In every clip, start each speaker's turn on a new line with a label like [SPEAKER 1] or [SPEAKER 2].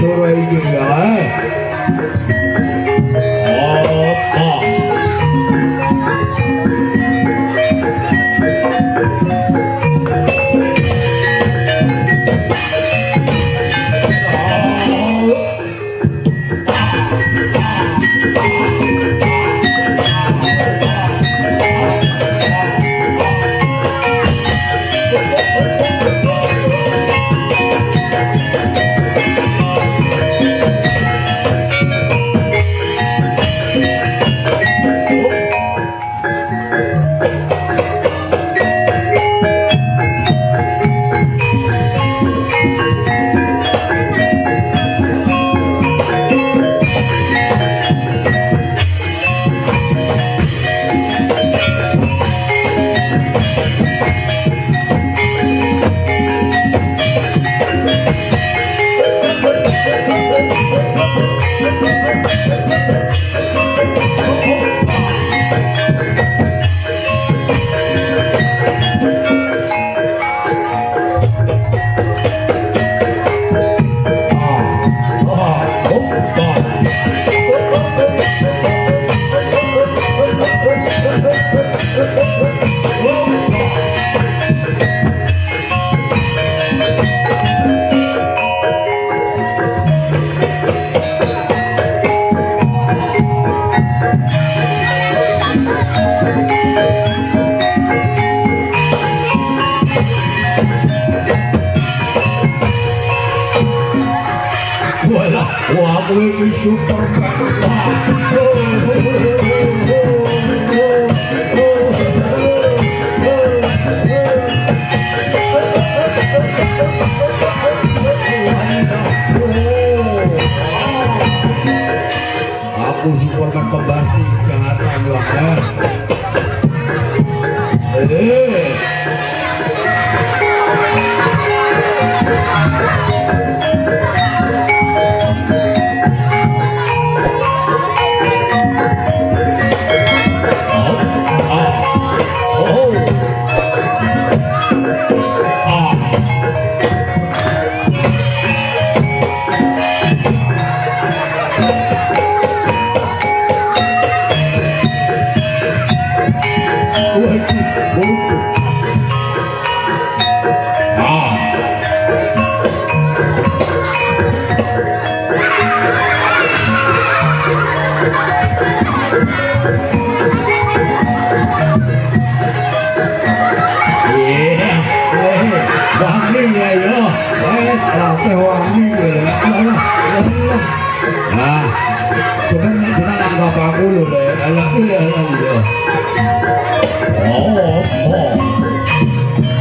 [SPEAKER 1] 돌아야 된다. 어. Holy super power. Oh, oh.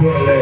[SPEAKER 1] เ